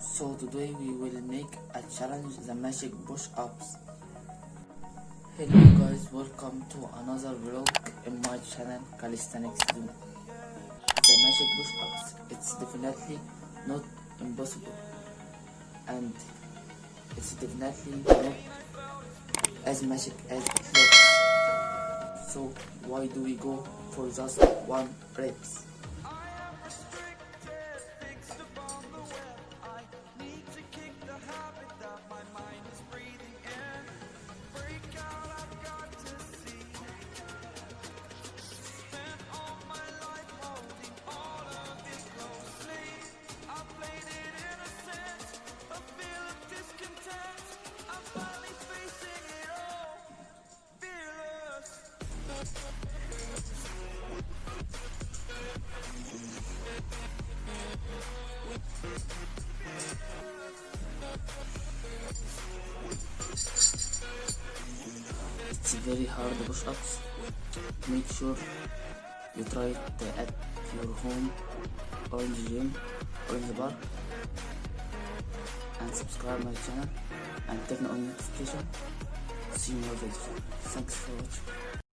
So today we will make a challenge the magic push ups. Hello guys, welcome to another vlog in my channel Calisthenics. The magic push ups, it's definitely not impossible and it's definitely not as magic as it looks. So why do we go for just one reps? It's very hard push ups. Make sure you try it at your home orange gym, or in the bar and subscribe my channel and turn on notification. See more videos. Thanks for watching.